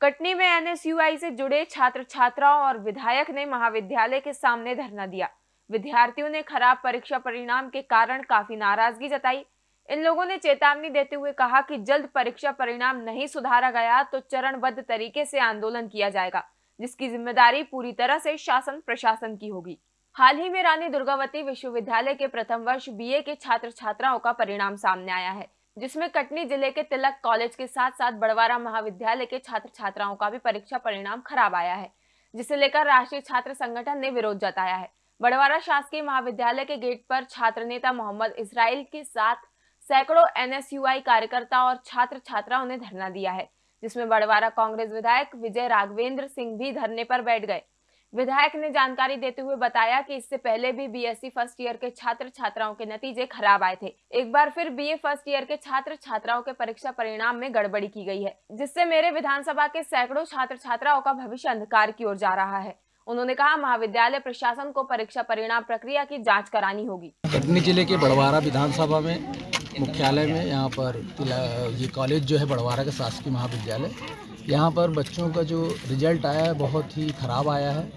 कटनी में एनएसयूआई से जुड़े छात्र छात्राओं और विधायक ने महाविद्यालय के सामने धरना दिया। विद्यार्थियों ने खराब परीक्षा परिणाम के कारण काफ़ी नाराज़गी जताई। इन लोगों ने चेतावनी देते हुए कहा कि जल्द परीक्षा परिणाम नहीं सुधारा गया तो चरणबद्ध तरीके से आंदोलन किया जाएगा, जिसकी ज़िम्मेदारी पूरी तरह से शासन प्रशासन की होगी। हाल ही में रानी दुर्गावती विश्वविद्यालय के प्रथम वर्ष बीए के छात्र छात्राओं का परिणाम सामने आया है। जिसमें कटनी ज़िले के तिलक कॉलेज के साथ साथ बड़वारा महाविद्यालय के छात्र छात्राओं का भी परीक्षा परिणाम खराब आया है, जिसे लेकर राष्ट्रीय छात्र संगठन ने विरोध जताया है। बड़वारा शासकीय महाविद्यालय के गेट पर छात्र नेता मोहम्मद इसराइल के साथ सैकड़ों एनएसयूआई कार्यकर्ता और छात्र छात्राओं ने धरना दिया है, जिसमें बड़वारा कांग्रेस विधायक विजय राघवेंद्र सिंह भी धरने पर बैठ गए। विधायक ने जानकारी देते हुए बताया कि इससे पहले भी बीएससी फ़र्स्ट ईयर के छात्र छात्राओं के नतीजे खराब आए थे। एक बार फिर बीए फ़र्स्ट ईयर के छात्र छात्राओं के परीक्षा परिणाम में गड़बड़ी की गई है, जिससे मेरे विधानसभा के सैकड़ों छात्र छात्राओं का भविष्य अंधकार की ओर जा रहा है। उन्होंने कहा, महाविद्यालय प्रशासन को परीक्षा परिणाम प्रक्रिया की जाँच करानी होगी। कटनी ज़िले के बड़वारा विधानसभा में, मुख्यालय में, यहाँ पर, ये कॉलेज जो है बड़वारा का शासकीय महाविद्यालय यहाँ पर बच्चों का जो रिज़ल्ट आया है, बहुत ही ख़राब आया है।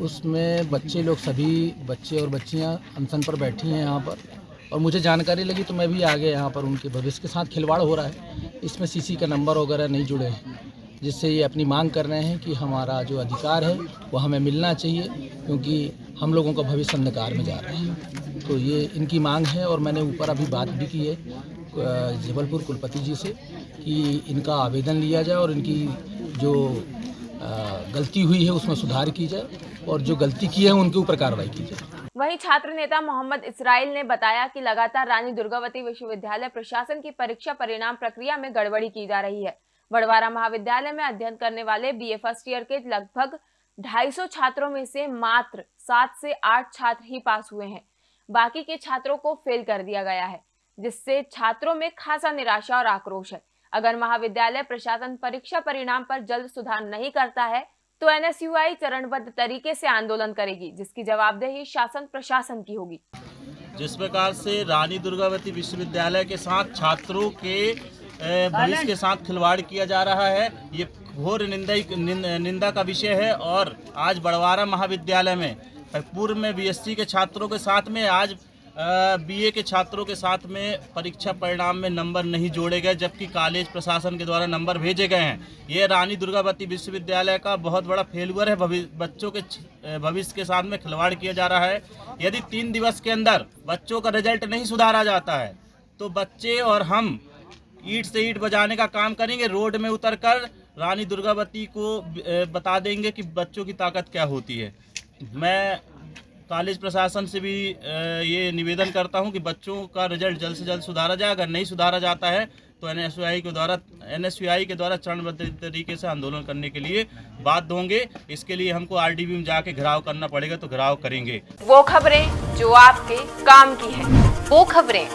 उसमें बच्चे लोग, सभी बच्चे और बच्चियाँ अनशन पर बैठी हैं यहाँ पर। और मुझे जानकारी लगी तो मैं भी आ गया यहाँ पर, उनके भविष्य के साथ खिलवाड़ हो रहा है। इसमें सीसी का नंबर वगैरह नहीं जुड़े हैं, जिससे ये अपनी मांग कर रहे हैं कि हमारा जो अधिकार है वो हमें मिलना चाहिए, क्योंकि हम लोगों का भविष्य अंधकार में जा रहा है। तो ये इनकी मांग है और मैंने ऊपर अभी बात भी की है जबलपुर कुलपति जी से। कि इनका आवेदन लिया जाए और इनकी जो गलती हुई है उसमें सुधार की जाए और जो गलती की है उनके ऊपर कार्रवाई की जाए। वहीं छात्र नेता मोहम्मद इसराइल ने बताया कि लगातार रानी दुर्गावती विश्वविद्यालय प्रशासन की परीक्षा परिणाम प्रक्रिया में गड़बड़ी की जा रही है। बड़वारा महाविद्यालय में अध्ययन करने वाले बीए फ़र्स्ट ईयर के लगभग 250 छात्रों में से मात्र सात से आठ छात्र ही पास हुए हैं। बाकी के छात्रों को फेल कर दिया गया है, जिससे छात्रों में खासा निराशा और आक्रोश है। अगर महाविद्यालय प्रशासन परीक्षा परिणाम पर जल्द सुधार नहीं करता है तो एनएसयूआई चरणबद्ध तरीके से आंदोलन करेगी, जिसकी जवाबदेही शासन प्रशासन की होगी। जिस प्रकार से रानी दुर्गावती विश्वविद्यालय के साथ छात्रों के भविष्य के साथ खिलवाड़ किया जा रहा है, ये घोर निंदा निंदा का विषय है, और आज बड़वारा महाविद्यालय में, पूर्व में बीएससी के छात्रों के साथ में आज बीए के छात्रों के साथ में परीक्षा परिणाम में नंबर नहीं जोड़े गए, जबकि कॉलेज प्रशासन के द्वारा नंबर भेजे गए हैं। ये रानी दुर्गावती विश्वविद्यालय का बहुत बड़ा फेलुअर है। बच्चों के भविष्य के साथ में खिलवाड़ किया जा रहा है। यदि तीन दिवस के अंदर बच्चों का रिज़ल्ट नहीं सुधारा जाता है तो बच्चे और हम ईट से ईट बजाने का काम करेंगे। रोड में उतरकर रानी दुर्गावती को बता देंगे कि बच्चों की ताकत क्या होती है। मैं कॉलेज प्रशासन से भी ये निवेदन करता हूँ कि बच्चों का रिज़ल्ट जल्द से जल्द सुधारा जाए। अगर नहीं सुधारा जाता है तो एन के द्वारा एन के द्वारा चरणबद्ध तरीके से आंदोलन करने के लिए बाध्य होंगे इसके लिए हमको आरडीबी में जाके घिराव करना पड़ेगा तो घिराव करेंगे। वो खबरें जो आपके काम की है वो खबरें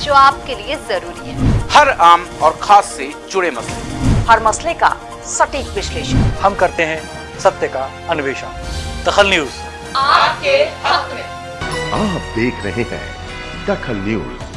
जो आपके लिए ज़रूरी है। हर आम और खास से जुड़े मसले। हर मसले का सटीक विश्लेषण। हम करते हैं सत्य का अन्वेषण। दखल न्यूज़। आपके हक में। आप देख रहे हैं दखल न्यूज़।